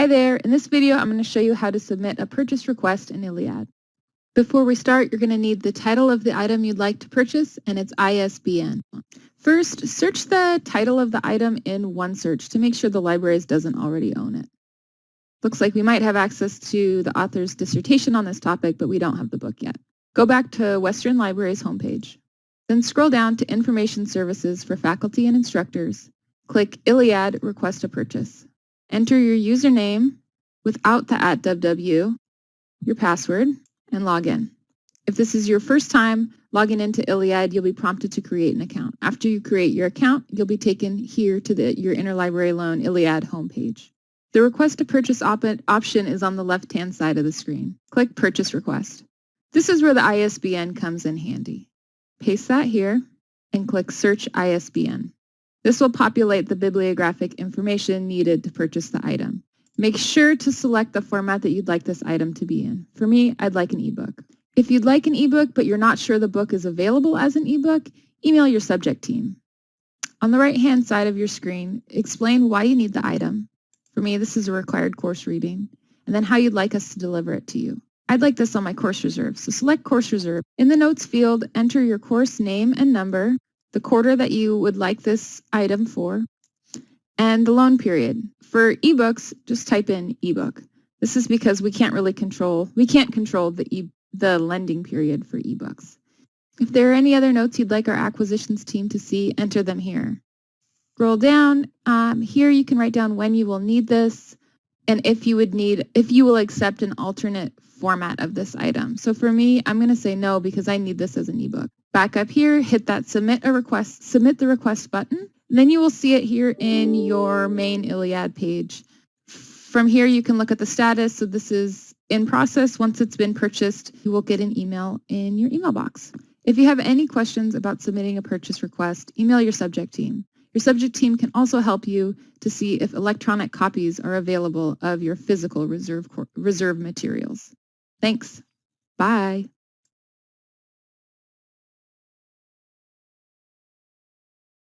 Hi there, in this video I'm going to show you how to submit a purchase request in ILLiad. Before we start, you're going to need the title of the item you'd like to purchase and its ISBN. First, search the title of the item in OneSearch to make sure the libraries doesn't already own it. Looks like we might have access to the author's dissertation on this topic, but we don't have the book yet. Go back to Western Library's homepage. Then scroll down to Information Services for Faculty and Instructors. Click ILLiad Request a Purchase. Enter your username without the at www, your password, and log in. If this is your first time logging into ILLiad, you'll be prompted to create an account. After you create your account, you'll be taken here to the your Interlibrary Loan ILLiad homepage. The Request to Purchase op option is on the left-hand side of the screen. Click Purchase Request. This is where the ISBN comes in handy. Paste that here and click Search ISBN. This will populate the bibliographic information needed to purchase the item. Make sure to select the format that you'd like this item to be in. For me, I'd like an ebook. If you'd like an ebook but you're not sure the book is available as an ebook, email your subject team. On the right-hand side of your screen, explain why you need the item. For me, this is a required course reading, and then how you'd like us to deliver it to you. I'd like this on my course reserve, so select course reserve. In the notes field, enter your course name and number, the quarter that you would like this item for, and the loan period. For ebooks, just type in ebook. This is because we can't really control, we can't control the, e the lending period for ebooks. If there are any other notes you'd like our acquisitions team to see, enter them here. Scroll down. Um, here you can write down when you will need this and if you would need, if you will accept an alternate format of this item. So for me, I'm going to say no because I need this as an ebook. Back up here, hit that submit a request, submit the request button. Then you will see it here in your main ILLiad page. From here, you can look at the status. So this is in process. Once it's been purchased, you will get an email in your email box. If you have any questions about submitting a purchase request, email your subject team. Your subject team can also help you to see if electronic copies are available of your physical reserve, reserve materials. Thanks. Bye.